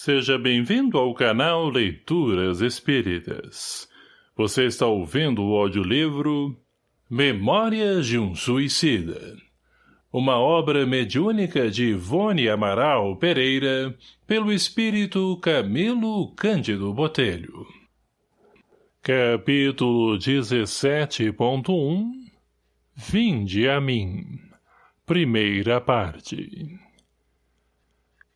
Seja bem-vindo ao canal Leituras Espíritas. Você está ouvindo o audiolivro Memórias de um Suicida. Uma obra mediúnica de Ivone Amaral Pereira, pelo espírito Camilo Cândido Botelho. Capítulo 17.1 Vinde a mim. Primeira parte.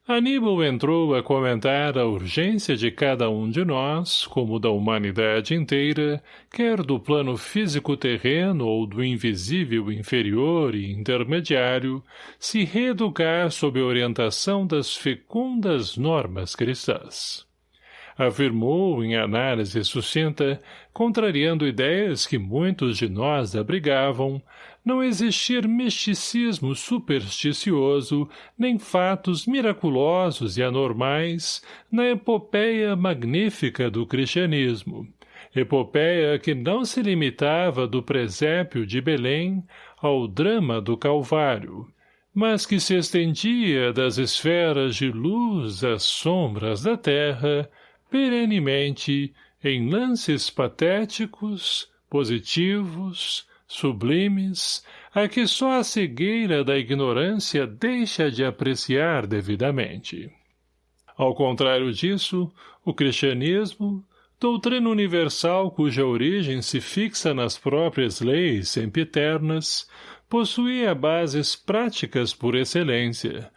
Aníbal entrou a comentar a urgência de cada um de nós, como da humanidade inteira, quer do plano físico terreno ou do invisível inferior e intermediário, se reeducar sob a orientação das fecundas normas cristãs. Afirmou em análise sucinta, contrariando ideias que muitos de nós abrigavam, não existir misticismo supersticioso, nem fatos miraculosos e anormais na epopeia magnífica do cristianismo, epopeia que não se limitava do presépio de Belém ao drama do Calvário, mas que se estendia das esferas de luz às sombras da terra, perenemente em lances patéticos, positivos, sublimes, a que só a cegueira da ignorância deixa de apreciar devidamente. Ao contrário disso, o cristianismo, doutrina universal cuja origem se fixa nas próprias leis sempiternas, possuía bases práticas por excelência,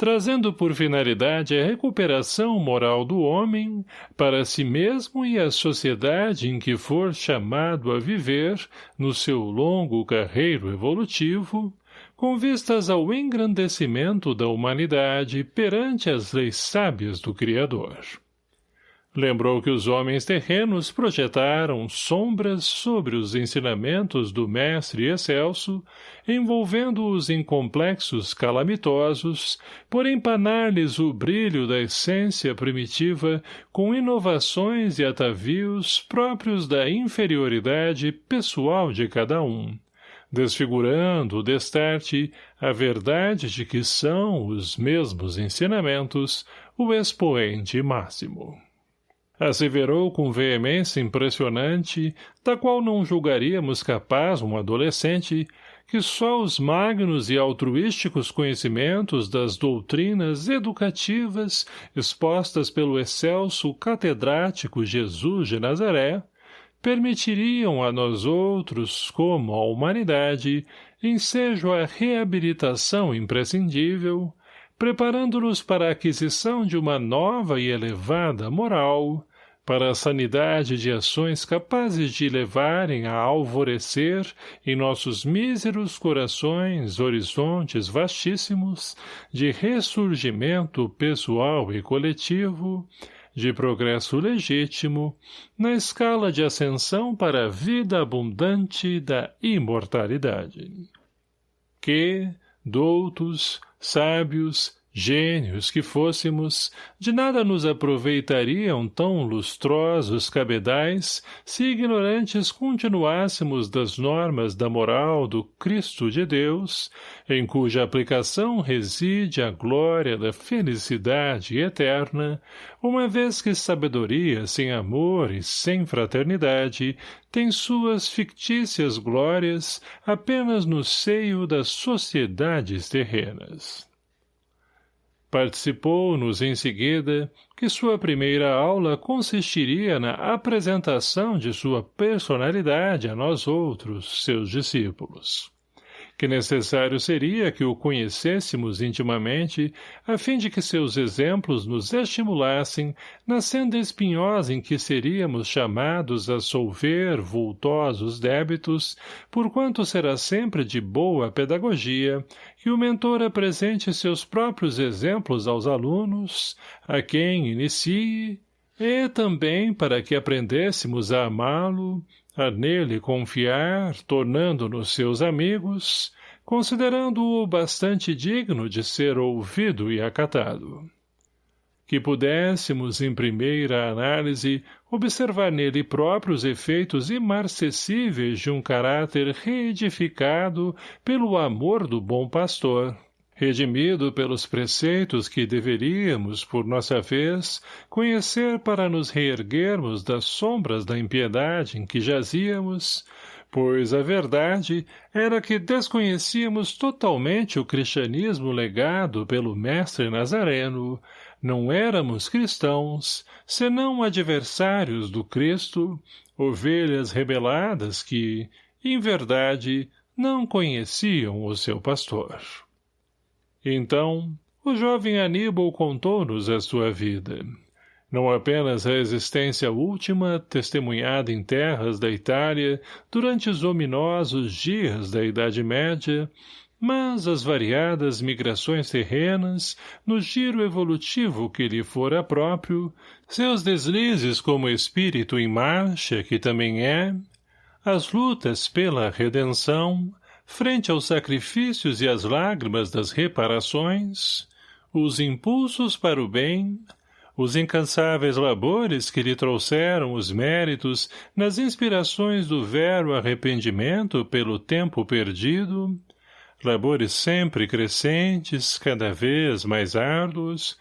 trazendo por finalidade a recuperação moral do homem para si mesmo e a sociedade em que for chamado a viver, no seu longo carreiro evolutivo, com vistas ao engrandecimento da humanidade perante as leis sábias do Criador. Lembrou que os homens terrenos projetaram sombras sobre os ensinamentos do Mestre Excelso, envolvendo-os em complexos calamitosos, por empanar-lhes o brilho da essência primitiva com inovações e atavios próprios da inferioridade pessoal de cada um, desfigurando, destarte, a verdade de que são os mesmos ensinamentos o expoente máximo asseverou com veemência impressionante, da qual não julgaríamos capaz um adolescente, que só os magnos e altruísticos conhecimentos das doutrinas educativas expostas pelo excelso catedrático Jesus de Nazaré permitiriam a nós outros, como a humanidade, ensejo a reabilitação imprescindível, preparando-nos para a aquisição de uma nova e elevada moral, para a sanidade de ações capazes de levarem a alvorecer em nossos míseros corações horizontes vastíssimos de ressurgimento pessoal e coletivo, de progresso legítimo, na escala de ascensão para a vida abundante da imortalidade. Que, doutos, sábios, Gênios que fôssemos, de nada nos aproveitariam tão lustrosos cabedais se ignorantes continuássemos das normas da moral do Cristo de Deus, em cuja aplicação reside a glória da felicidade eterna, uma vez que sabedoria sem amor e sem fraternidade tem suas fictícias glórias apenas no seio das sociedades terrenas. Participou-nos em seguida que sua primeira aula consistiria na apresentação de sua personalidade a nós outros, seus discípulos que necessário seria que o conhecêssemos intimamente, a fim de que seus exemplos nos estimulassem na senda espinhosa em que seríamos chamados a solver vultosos débitos, porquanto será sempre de boa pedagogia que o mentor apresente seus próprios exemplos aos alunos, a quem inicie, e também para que aprendêssemos a amá-lo, a nele confiar, tornando-nos seus amigos, considerando-o bastante digno de ser ouvido e acatado. Que pudéssemos, em primeira análise, observar nele próprios efeitos imarcessíveis de um caráter reedificado pelo amor do bom pastor, redimido pelos preceitos que deveríamos, por nossa vez, conhecer para nos reerguermos das sombras da impiedade em que jazíamos, pois a verdade era que desconhecíamos totalmente o cristianismo legado pelo mestre Nazareno, não éramos cristãos, senão adversários do Cristo, ovelhas rebeladas que, em verdade, não conheciam o seu pastor. Então, o jovem Aníbal contou-nos a sua vida. Não apenas a existência última, testemunhada em terras da Itália durante os ominosos dias da Idade Média, mas as variadas migrações terrenas, no giro evolutivo que lhe fora próprio, seus deslizes como espírito em marcha, que também é, as lutas pela redenção, frente aos sacrifícios e às lágrimas das reparações, os impulsos para o bem, os incansáveis labores que lhe trouxeram os méritos nas inspirações do vero arrependimento pelo tempo perdido, labores sempre crescentes, cada vez mais árduos,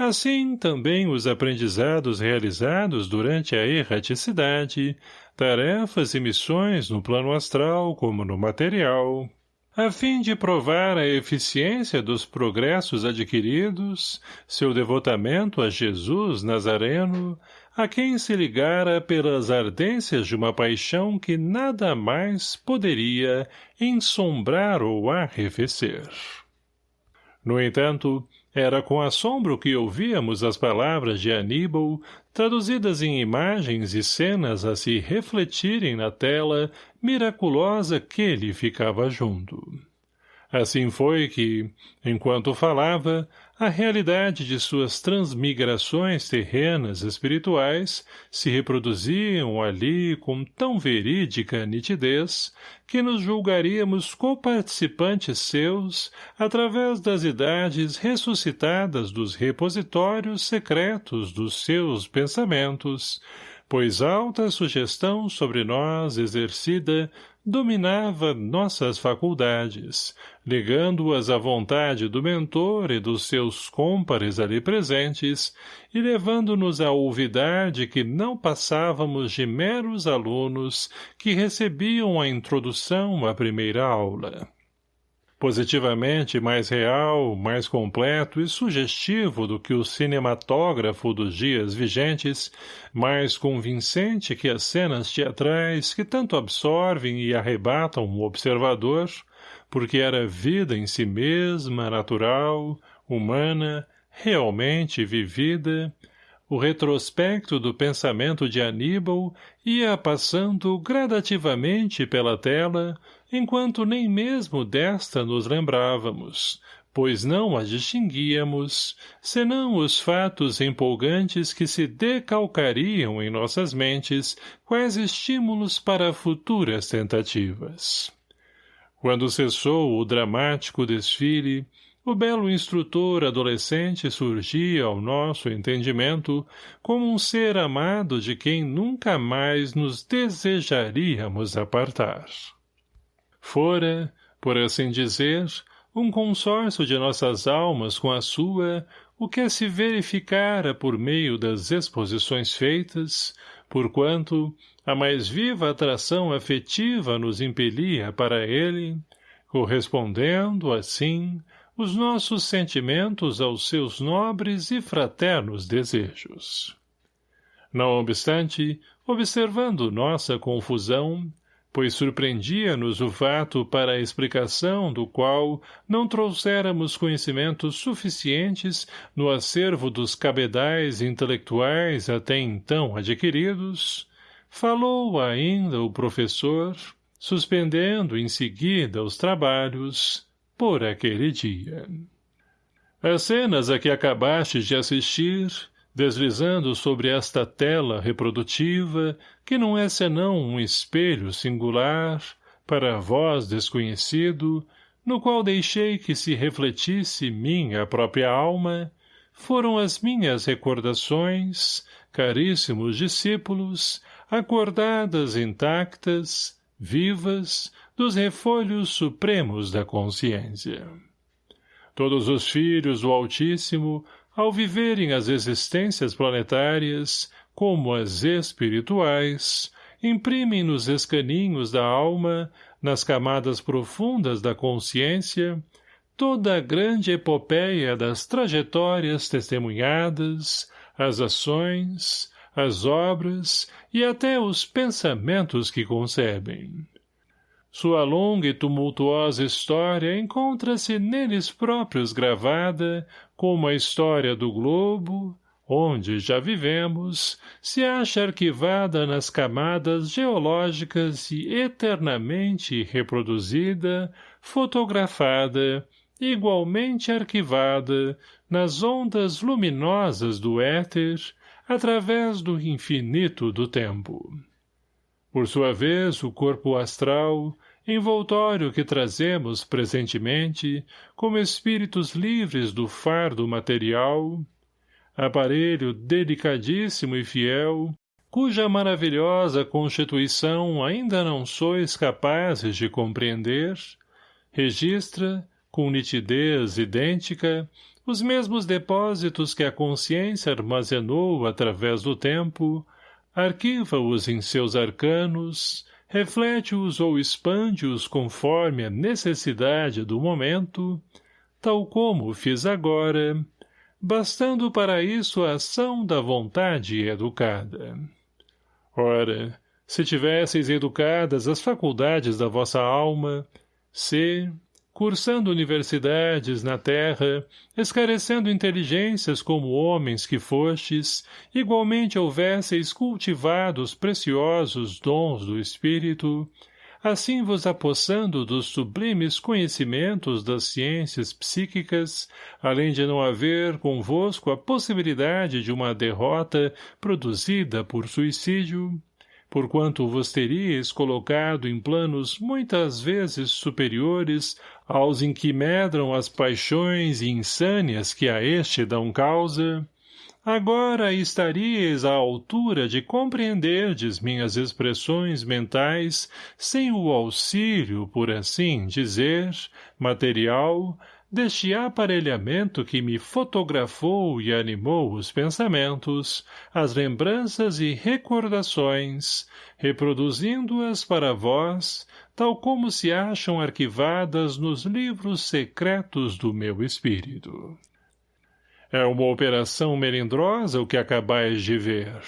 assim também os aprendizados realizados durante a erraticidade, tarefas e missões no plano astral como no material, a fim de provar a eficiência dos progressos adquiridos, seu devotamento a Jesus Nazareno, a quem se ligara pelas ardências de uma paixão que nada mais poderia ensombrar ou arrefecer. No entanto, era com assombro que ouvíamos as palavras de Aníbal, traduzidas em imagens e cenas a se refletirem na tela miraculosa que lhe ficava junto. Assim foi que, enquanto falava, a realidade de suas transmigrações terrenas espirituais se reproduziam ali com tão verídica nitidez que nos julgaríamos coparticipantes seus através das idades ressuscitadas dos repositórios secretos dos seus pensamentos, pois alta sugestão sobre nós exercida dominava nossas faculdades, ligando-as à vontade do mentor e dos seus cômpares ali presentes e levando-nos a olvidar de que não passávamos de meros alunos que recebiam a introdução à primeira aula positivamente mais real, mais completo e sugestivo do que o cinematógrafo dos dias vigentes, mais convincente que as cenas teatrais que tanto absorvem e arrebatam o observador, porque era vida em si mesma, natural, humana, realmente vivida, o retrospecto do pensamento de Aníbal ia passando gradativamente pela tela, enquanto nem mesmo desta nos lembrávamos, pois não a distinguíamos, senão os fatos empolgantes que se decalcariam em nossas mentes quais estímulos para futuras tentativas. Quando cessou o dramático desfile, o belo instrutor adolescente surgia ao nosso entendimento como um ser amado de quem nunca mais nos desejaríamos apartar. Fora, por assim dizer, um consórcio de nossas almas com a sua, o que se verificara por meio das exposições feitas, porquanto a mais viva atração afetiva nos impelia para ele, correspondendo, assim, os nossos sentimentos aos seus nobres e fraternos desejos. Não obstante, observando nossa confusão, pois surpreendia-nos o fato para a explicação do qual não trouxéramos conhecimentos suficientes no acervo dos cabedais intelectuais até então adquiridos, falou ainda o professor, suspendendo em seguida os trabalhos, por aquele dia. As cenas a que acabaste de assistir deslizando sobre esta tela reprodutiva, que não é senão um espelho singular, para vós desconhecido, no qual deixei que se refletisse minha própria alma, foram as minhas recordações, caríssimos discípulos, acordadas intactas, vivas, dos refolhos supremos da consciência. Todos os filhos do Altíssimo, ao viverem as existências planetárias, como as espirituais, imprimem nos escaninhos da alma, nas camadas profundas da consciência, toda a grande epopeia das trajetórias testemunhadas, as ações, as obras e até os pensamentos que concebem. Sua longa e tumultuosa história encontra-se neles próprios gravada, como a história do globo, onde já vivemos, se acha arquivada nas camadas geológicas e eternamente reproduzida, fotografada, igualmente arquivada nas ondas luminosas do éter, através do infinito do tempo. Por sua vez, o corpo astral, envoltório que trazemos presentemente, como espíritos livres do fardo material, aparelho delicadíssimo e fiel, cuja maravilhosa constituição ainda não sois capazes de compreender, registra, com nitidez idêntica, os mesmos depósitos que a consciência armazenou através do tempo, arquiva-os em seus arcanos, reflete-os ou expande-os conforme a necessidade do momento, tal como fiz agora, bastando para isso a ação da vontade educada. Ora, se tivesseis educadas as faculdades da vossa alma, se, cursando universidades na terra, escarecendo inteligências como homens que fostes, igualmente houvesseis cultivado os preciosos dons do espírito, assim vos apossando dos sublimes conhecimentos das ciências psíquicas, além de não haver convosco a possibilidade de uma derrota produzida por suicídio, porquanto vos teríeis colocado em planos muitas vezes superiores aos em que medram as paixões e insânias que a este dão causa, agora estaríeis à altura de compreenderdes minhas expressões mentais sem o auxílio, por assim dizer, material, deste aparelhamento que me fotografou e animou os pensamentos, as lembranças e recordações, reproduzindo-as para vós, tal como se acham arquivadas nos livros secretos do meu espírito. É uma operação melindrosa o que acabais de ver.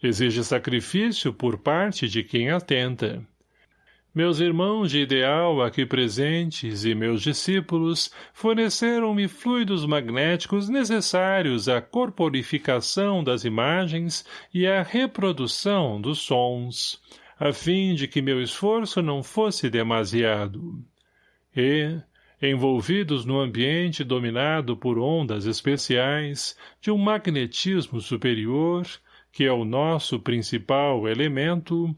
Exige sacrifício por parte de quem atenta, meus irmãos de ideal aqui presentes e meus discípulos forneceram-me fluidos magnéticos necessários à corporificação das imagens e à reprodução dos sons, a fim de que meu esforço não fosse demasiado. E, envolvidos no ambiente dominado por ondas especiais, de um magnetismo superior, que é o nosso principal elemento,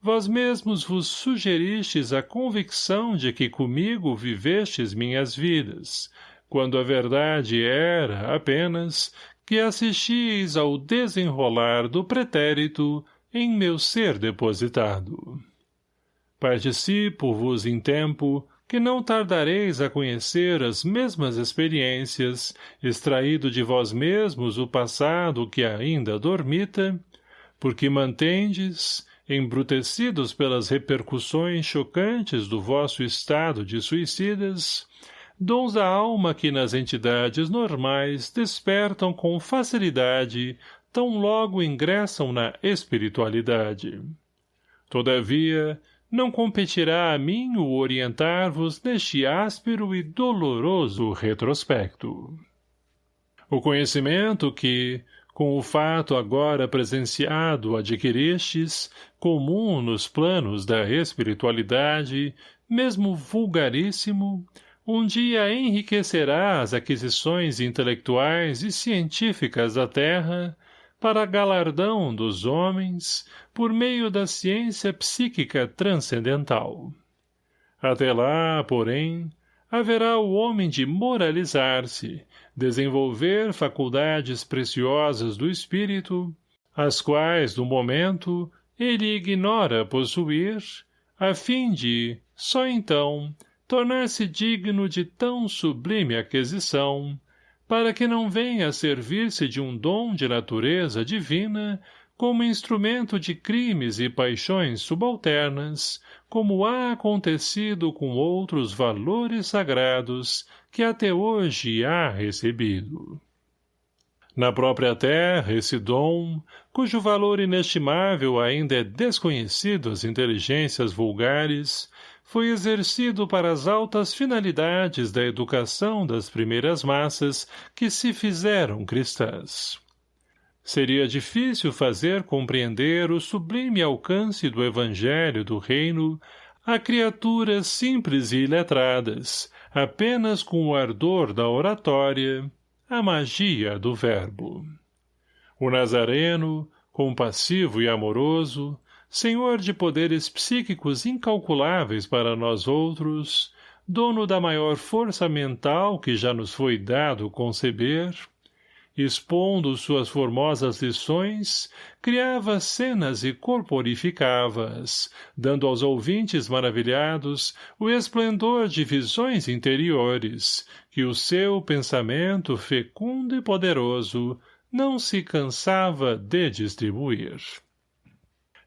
vós mesmos vos sugeristes a convicção de que comigo vivestes minhas vidas, quando a verdade era, apenas, que assistis ao desenrolar do pretérito em meu ser depositado. Participo-vos em tempo que não tardareis a conhecer as mesmas experiências, extraído de vós mesmos o passado que ainda dormita, porque mantendes, embrutecidos pelas repercussões chocantes do vosso estado de suicidas, dons da alma que nas entidades normais despertam com facilidade tão logo ingressam na espiritualidade. Todavia, não competirá a mim o orientar-vos neste áspero e doloroso retrospecto. O conhecimento que, com o fato agora presenciado adquiristes, comum nos planos da espiritualidade, mesmo vulgaríssimo, um dia enriquecerá as aquisições intelectuais e científicas da Terra, para galardão dos homens, por meio da ciência psíquica transcendental. Até lá, porém, haverá o homem de moralizar-se, desenvolver faculdades preciosas do espírito, as quais, no momento, ele ignora possuir, a fim de, só então, tornar-se digno de tão sublime aquisição, para que não venha a servir-se de um dom de natureza divina como instrumento de crimes e paixões subalternas, como há acontecido com outros valores sagrados que até hoje há recebido. Na própria terra, esse dom, cujo valor inestimável ainda é desconhecido às inteligências vulgares, foi exercido para as altas finalidades da educação das primeiras massas que se fizeram cristãs. Seria difícil fazer compreender o sublime alcance do evangelho do reino a criaturas simples e iletradas, apenas com o ardor da oratória, a magia do verbo. O Nazareno, compassivo e amoroso, senhor de poderes psíquicos incalculáveis para nós outros, dono da maior força mental que já nos foi dado conceber, expondo suas formosas lições, criava cenas e corporificava-as, dando aos ouvintes maravilhados o esplendor de visões interiores, que o seu pensamento fecundo e poderoso não se cansava de distribuir.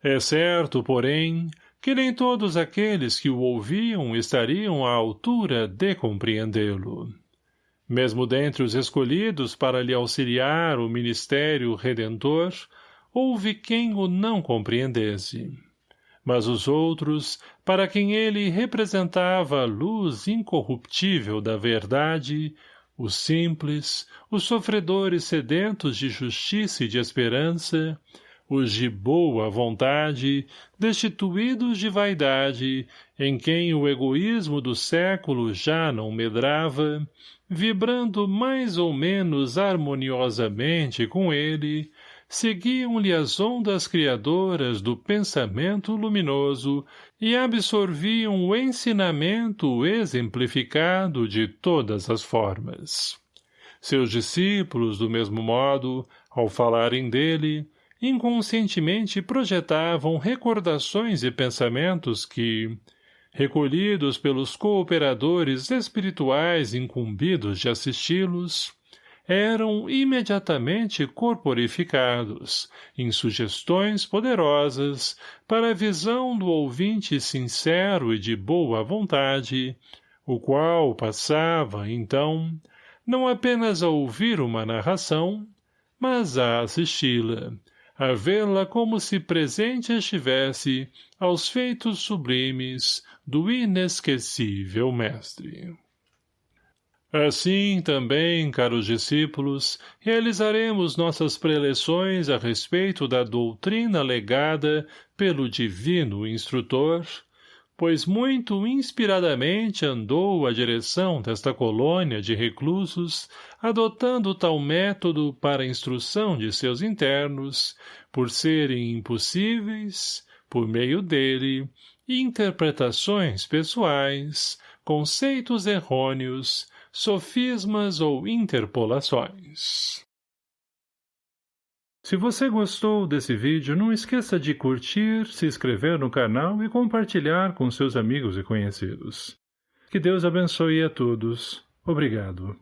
É certo, porém, que nem todos aqueles que o ouviam estariam à altura de compreendê-lo. Mesmo dentre os escolhidos para lhe auxiliar o ministério redentor, houve quem o não compreendesse. Mas os outros, para quem ele representava a luz incorruptível da verdade, os simples, os sofredores sedentos de justiça e de esperança, os de boa vontade, destituídos de vaidade, em quem o egoísmo do século já não medrava, vibrando mais ou menos harmoniosamente com ele, seguiam-lhe as ondas criadoras do pensamento luminoso e absorviam o ensinamento exemplificado de todas as formas. Seus discípulos, do mesmo modo, ao falarem dele, inconscientemente projetavam recordações e pensamentos que, recolhidos pelos cooperadores espirituais incumbidos de assisti-los, eram imediatamente corporificados, em sugestões poderosas, para a visão do ouvinte sincero e de boa vontade, o qual passava, então, não apenas a ouvir uma narração, mas a assisti-la, a vê-la como se presente estivesse aos feitos sublimes do inesquecível mestre. Assim, também, caros discípulos, realizaremos nossas preleções a respeito da doutrina legada pelo divino instrutor, pois muito inspiradamente andou a direção desta colônia de reclusos, adotando tal método para a instrução de seus internos, por serem impossíveis, por meio dele, interpretações pessoais, conceitos errôneos, sofismas ou interpolações. Se você gostou desse vídeo, não esqueça de curtir, se inscrever no canal e compartilhar com seus amigos e conhecidos. Que Deus abençoe a todos. Obrigado.